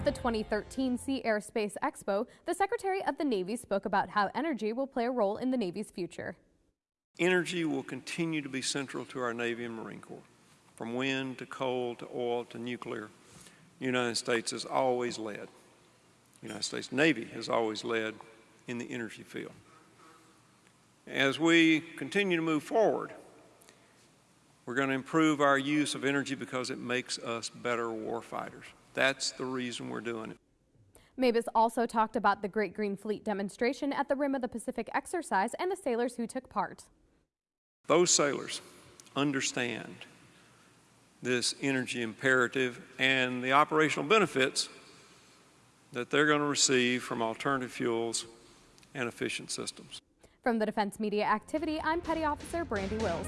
At the 2013 Sea Airspace Expo, the Secretary of the Navy spoke about how energy will play a role in the Navy's future. Energy will continue to be central to our Navy and Marine Corps. From wind to coal to oil to nuclear, the United States has always led. The United States Navy has always led in the energy field. As we continue to move forward, we're going to improve our use of energy because it makes us better warfighters. That's the reason we're doing it. Mabus also talked about the Great Green Fleet demonstration at the Rim of the Pacific exercise and the sailors who took part. Those sailors understand this energy imperative and the operational benefits that they're going to receive from alternative fuels and efficient systems. From the Defense Media Activity, I'm Petty Officer Brandy Wills.